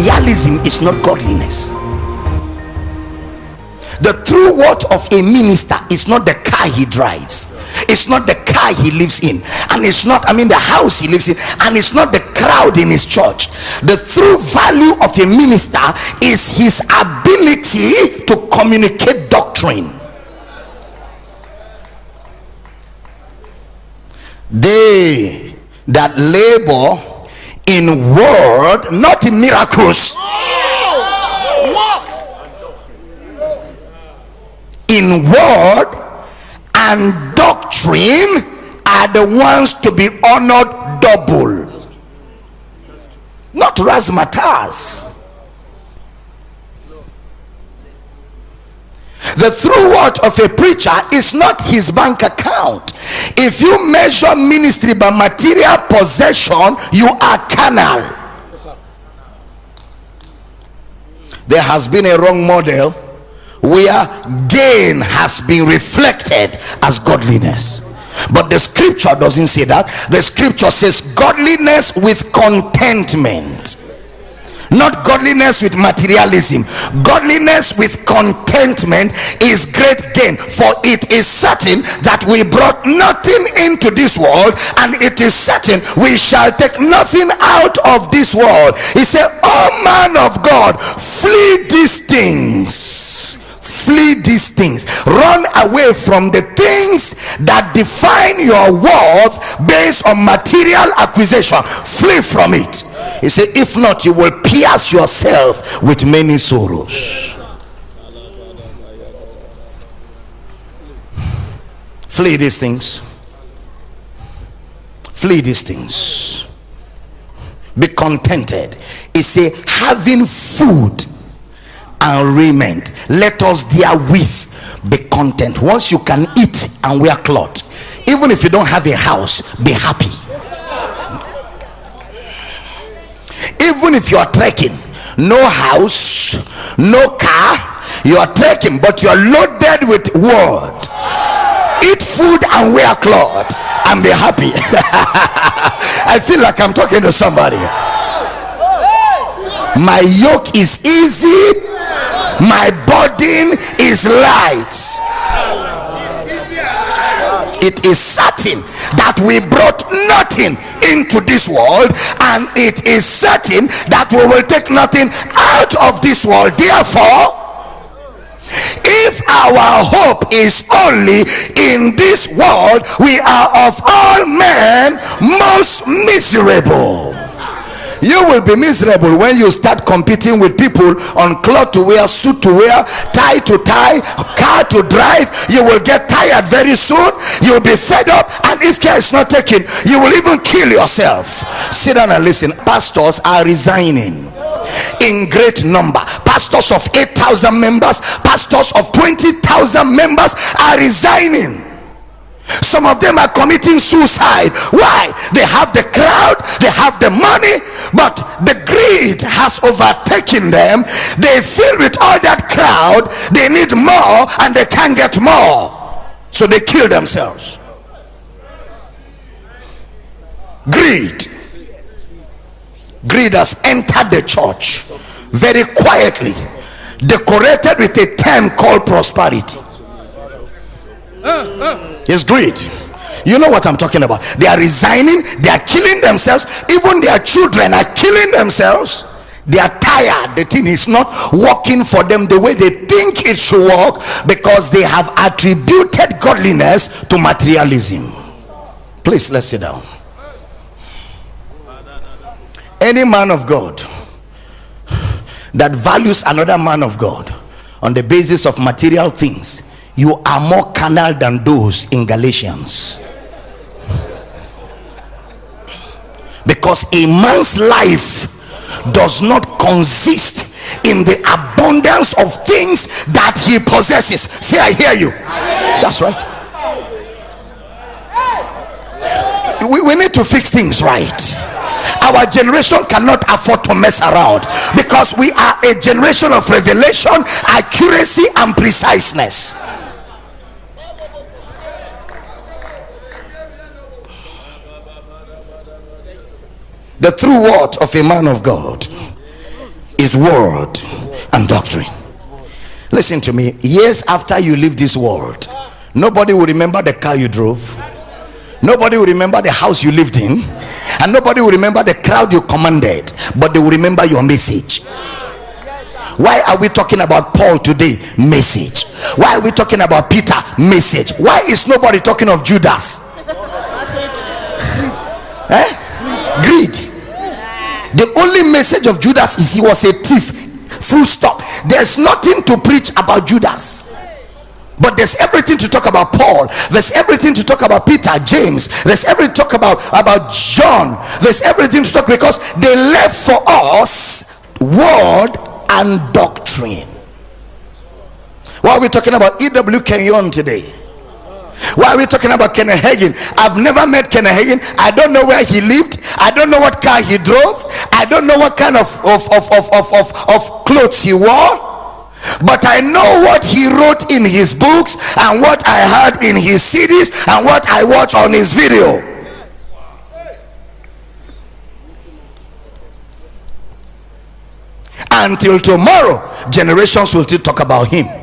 materialism is not godliness. The true worth of a minister is not the car he drives. It's not the car he lives in. And it's not i mean the house he lives in. And it's not the crowd in his church. The true value of a minister is his ability to communicate doctrine. They that labor in word not in miracles. In word and doctrine are the ones to be honored double. Not razzmatazz. The true word of a preacher is not his bank account if you measure ministry by material possession you are carnal. There has been a wrong model where gain has been reflected as godliness. But the scripture doesn't say that. The scripture says godliness with contentment not godliness with materialism. Godliness with contentment is great gain for it is certain that we brought nothing into this world and it is certain we shall take nothing out of this world. He said oh man of god flee these things these things. Run away from the things that define your worth based on material acquisition. Flee from it. He said if not you will pierce yourself with many sorrows. Flee these things. Flee these things. Be contented. He say having food and raiment let us therewith be content. Once you can eat and wear cloth even if you don't have a house be happy. Even if you are trekking no house no car you are trekking but you are loaded with word. Eat food and wear cloth and be happy. I feel like i'm talking to somebody. My yoke is easy my burden is light. It is certain that we brought nothing into this world and it is certain that we will take nothing out of this world. Therefore if our hope is only in this world we are of all men most miserable you will be miserable when you start competing with people on cloth to wear suit to wear tie to tie car to drive. You will get tired very soon. You will be fed up. And if care is not taken you will even kill yourself. Sit down and listen. Pastors are resigning in great number. Pastors of 8000 members pastors of 20000 members are resigning some of them are committing suicide. Why? They have the crowd they have the money but the greed has overtaken them. They feel with all that crowd. They need more and they can't get more. So they kill themselves. Greed. Greed has entered the church very quietly decorated with a term called prosperity it's greed. You know what i'm talking about. They are resigning they are killing themselves. Even their children are killing themselves. They are tired. The thing is not working for them the way they think it should work because they have attributed godliness to materialism. Please let's sit down. Any man of god that values another man of god on the basis of material things you are more carnal than those in galatians. Because a man's life does not consist in the abundance of things that he possesses. Say i hear you. That's right. We, we need to fix things right. Our generation cannot afford to mess around because we are a generation of revelation accuracy and preciseness the true word of a man of God is word and doctrine. Listen to me. Years after you leave this world, nobody will remember the car you drove. Nobody will remember the house you lived in. And nobody will remember the crowd you commanded. But they will remember your message. Why are we talking about Paul today? Message. Why are we talking about Peter? Message. Why is nobody talking of Judas? Greed. The only message of Judas is he was a thief. Full stop. There's nothing to preach about Judas. But there's everything to talk about Paul. There's everything to talk about Peter, James. There's everything to talk about about John. There's everything to talk because they left for us word and doctrine. Why are we talking about E.W. Kenyon today? Why are we talking about Kenneth Hagin? I've never met Kenneth Hagin. I don't know where he lived. I don't know what car he drove. I don't know what kind of, of, of, of, of, of, of clothes he wore. But I know what he wrote in his books and what I heard in his CDs and what I watched on his video. Until tomorrow, generations will still talk about him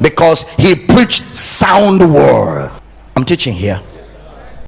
because he preached sound word. I'm teaching here.